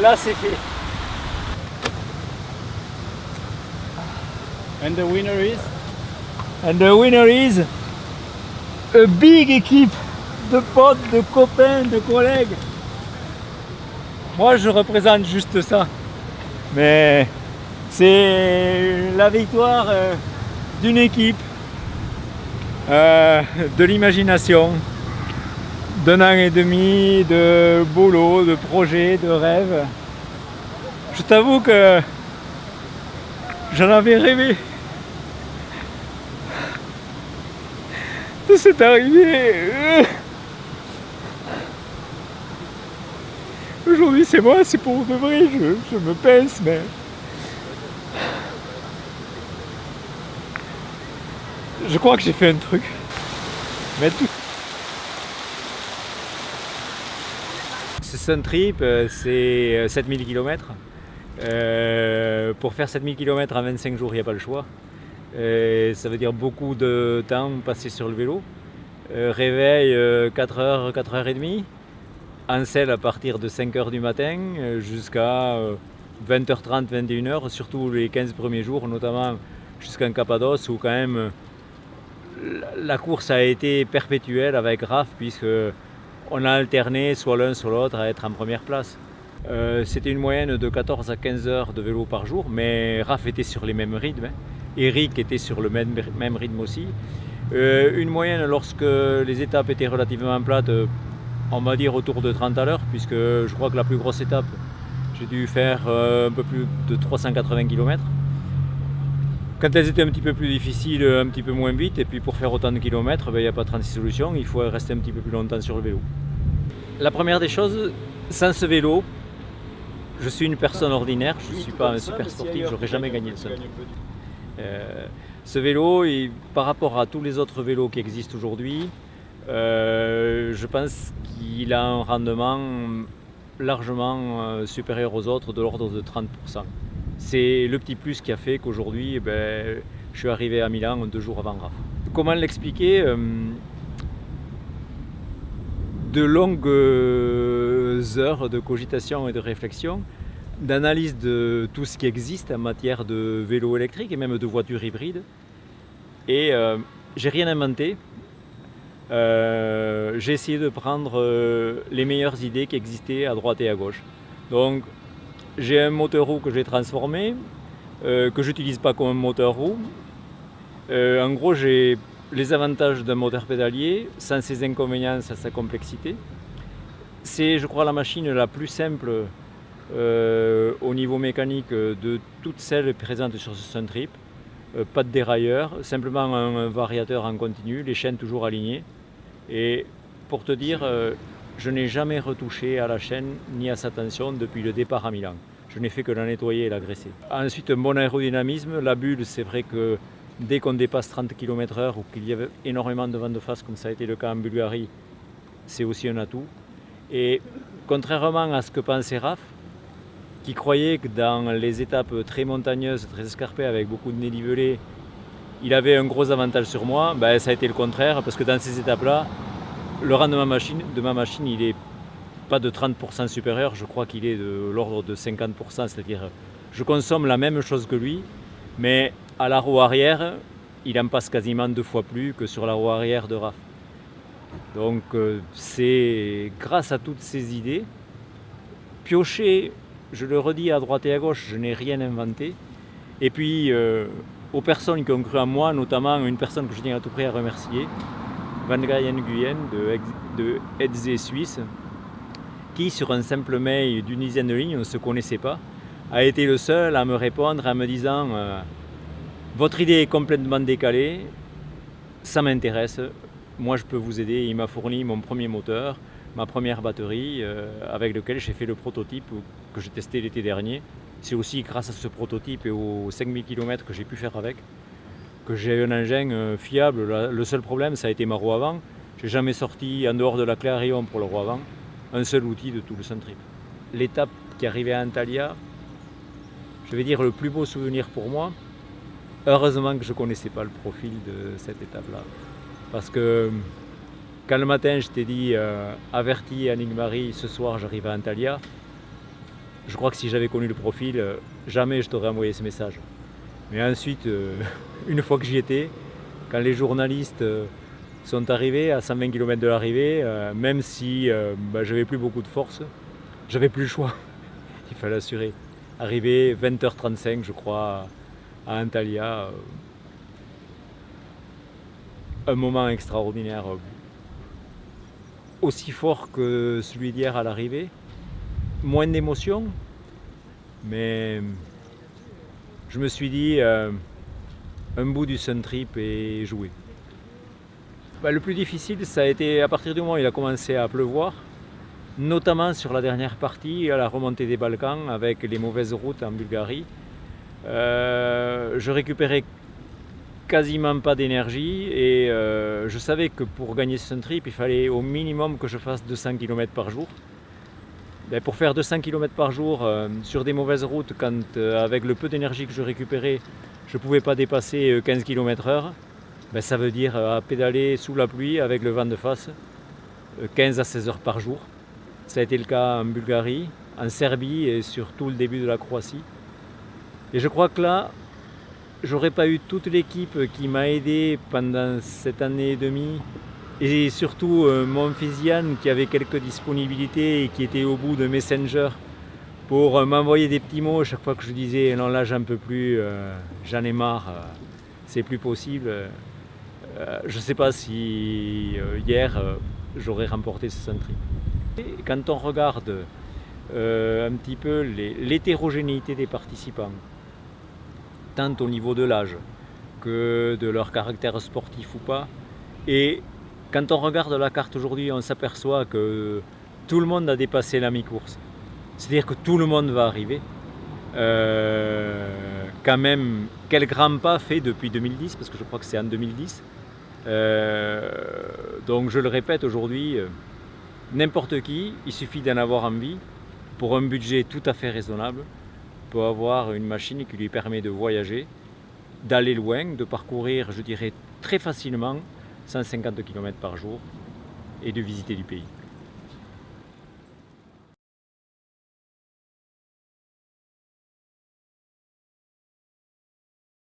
là c'est fait. And the winner is? And the winner is a big équipe de potes, de copains, de collègues. Moi je représente juste ça. Mais c'est la victoire euh, d'une équipe, euh, de l'imagination, d'un an et demi de boulot, de projets, de rêves. Je t'avoue que j'en avais rêvé. De cette arrivée. Aujourd'hui c'est moi, c'est pour de vrai, je, je me pince, mais... Je crois que j'ai fait un truc. Mais tout... Sun Trip, euh, c'est 7000 km. Euh, pour faire 7000 km en 25 jours, il n'y a pas le choix. Euh, ça veut dire beaucoup de temps passé sur le vélo. réveil 4h, 4h30. En selle à partir de 5h du matin jusqu'à 20h30, 21h, surtout les 15 premiers jours, notamment jusqu'en Cappadoce où quand même la course a été perpétuelle avec Raph puisque on a alterné soit l'un soit l'autre à être en première place. Euh, c'était une moyenne de 14 à 15 heures de vélo par jour, mais Raph était sur les mêmes rythmes. Eric était sur le même, rythme aussi. Euh, une moyenne lorsque les étapes étaient relativement plates, euh, on va dire autour de 30 à l'heure, puisque je crois que la plus grosse étape, j'ai dû faire un peu plus de 380 km. Quand elles étaient un petit peu plus difficiles, un petit peu moins vite, et puis pour faire autant de kilomètres, ben, il n'y a pas 36 solutions, il faut rester un petit peu plus longtemps sur le vélo. La première des choses, sans ce vélo, je suis une personne ordinaire, je ne suis pas un super sportif, je n'aurais jamais gagné le seul. Euh, ce vélo, par rapport à tous les autres vélos qui existent aujourd'hui, euh, je pense qu'il a un rendement largement euh, supérieur aux autres, de l'ordre de 30%. C'est le petit plus qui a fait qu'aujourd'hui, eh ben, je suis arrivé à Milan deux jours avant RAF. Comment l'expliquer euh, De longues heures de cogitation et de réflexion, d'analyse de tout ce qui existe en matière de vélo électrique et même de voitures hybrides. Et euh, j'ai rien inventé. Euh, j'ai essayé de prendre les meilleures idées qui existaient à droite et à gauche. Donc j'ai un moteur roue que j'ai transformé, euh, que j'utilise pas comme un moteur roue. Euh, en gros, j'ai les avantages d'un moteur pédalier, sans ses inconvénients, sans sa complexité. C'est, je crois, la machine la plus simple euh, au niveau mécanique de toutes celles présentes sur ce Suntrip. pas de dérailleur, simplement un, variateur en continu, les chaînes toujours alignées. Et pour te dire, je n'ai jamais retouché à la chaîne ni à sa tension depuis le départ à Milan. Je n'ai fait que la nettoyer et la graisser. Ensuite, un bon aérodynamisme. La bulle, c'est vrai que dès qu'on dépasse 30 km/h ou qu'il y avait énormément de vent de face, comme ça a été le cas en Bulgarie, c'est aussi un atout. Et contrairement à ce que pensait Raph, qui croyait que dans les étapes très montagneuses, très escarpées, avec beaucoup de dénivelé, il avait un gros avantage sur moi, ben, ça a été le contraire, parce que dans ces étapes-là, le rang de ma machine, il est pas de 30% supérieur, je crois qu'il est de l'ordre de 50%, c'est-à-dire je consomme la même chose que lui, mais à la roue arrière, il en passe quasiment deux fois plus que sur la roue arrière de RAF. Donc euh, c'est grâce à toutes ces idées, piocher, je le redis à droite et à gauche, je n'ai rien inventé, et puis euh, aux personnes qui ont cru en moi, notamment une personne que je tiens à tout près à remercier, Van Nguyen de, de Edze Suisse, qui sur un simple mail d'une dizaine de lignes, on ne se connaissait pas, a été le seul à me répondre en me disant euh, Votre idée est complètement décalée, ça m'intéresse, moi je peux vous aider ». Il m'a fourni mon premier moteur, ma première batterie, euh, avec lequel j'ai fait le prototype que j'ai testé l'été dernier. C'est aussi grâce à ce prototype et aux 5000 km que j'ai pu faire avec que j'ai un engin euh, fiable. Le seul problème, ça a été ma roue avant. J'ai jamais sorti en dehors de la Clarion pour le roue avant un seul outil de tout le Suntrip. L'étape qui arrivait à Antalya, je vais dire le plus beau souvenir pour moi, heureusement que je ne connaissais pas le profil de cette étape-là. Parce que quand le matin je t'ai dit euh, averti Annick Marie, ce soir j'arrive à Antalya, je crois que si j'avais connu le profil, euh, jamais je t'aurais envoyé ce message. Mais ensuite, euh, une fois que j'y étais, quand les journalistes euh, sont arrivés à 120 km de l'arrivée, même si bah, j'avais plus beaucoup de force, j'avais plus le choix. Il fallait assurer. Arrivé 20h35, je crois, à Antalya. un moment extraordinaire, aussi fort que celui d'hier à l'arrivée moins d'émotion, mais je me suis dit, euh, un bout du Sun Trip est joué. Bah, le plus difficile, ça a été à partir du moment où il a commencé à pleuvoir, notamment sur la dernière partie, à la remontée des Balkans, avec les mauvaises routes en Bulgarie. Euh, je récupérais quasiment pas d'énergie et euh, je savais que pour gagner ce Sun Trip, il fallait au minimum que je fasse 200 km par jour. Ben, pour faire 200 km par jour euh, sur des mauvaises routes, quand euh, avec le peu d'énergie que je récupérais, je ne pouvais pas dépasser 15 km heure, ben, ça veut dire à pédaler sous la pluie avec le vent de face 15 à 16 heures par jour. Ça a été le cas en Bulgarie, en Serbie et sur tout le début de la Croatie. Et je crois que là, j'aurais pas eu toute l'équipe qui m'a aidé pendant cette année et demie et surtout euh, mon fils Yann qui avait quelques disponibilités et qui était au bout de Messenger pour euh, m'envoyer des petits mots chaque fois que je disais non là j'en peux plus, euh, j'en ai marre, c'est plus possible. je ne sais pas si hier j'aurais remporté ce centri. Quand on regarde un petit peu l'hétérogénéité des participants, tant au niveau de l'âge que de leur caractère sportif ou pas, et quand on regarde la carte aujourd'hui, on s'aperçoit que tout le monde a dépassé la mi-course. C'est-à-dire que tout le monde va arriver. Euh, quand même, quel grand pas fait depuis 2010, parce que je crois que c'est en 2010. Euh, donc je le répète aujourd'hui, euh, n'importe qui, il suffit d'en avoir envie, pour un budget tout à fait raisonnable, peut avoir une machine qui lui permet de voyager, d'aller loin, de parcourir, je dirais, très facilement 150 km par jour et de visiter du pays.